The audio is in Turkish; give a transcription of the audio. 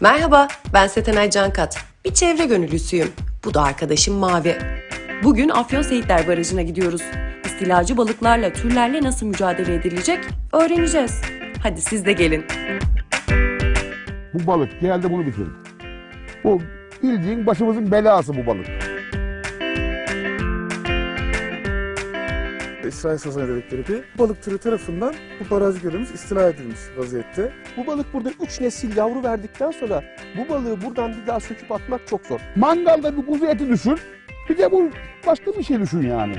Merhaba, ben Setenay Cankat. Bir çevre gönüllüsüyüm. Bu da arkadaşım Mavi. Bugün Afyon Seyitler Barajı'na gidiyoruz. İstilacı balıklarla, türlerle nasıl mücadele edilecek öğreneceğiz. Hadi siz de gelin. Bu balık genelde bunu bitirir. Bu bildiğin başımızın belası bu balık. İsrail sazanı dedikleri bir balık türü tarafından bu baraj gölümüz istila edilmiş vaziyette. Bu balık burada 3 nesil yavru verdikten sonra bu balığı buradan bir daha söküp atmak çok zor. Mangalda bir kuzu eti düşün. Bir de bu başka bir şey düşün yani.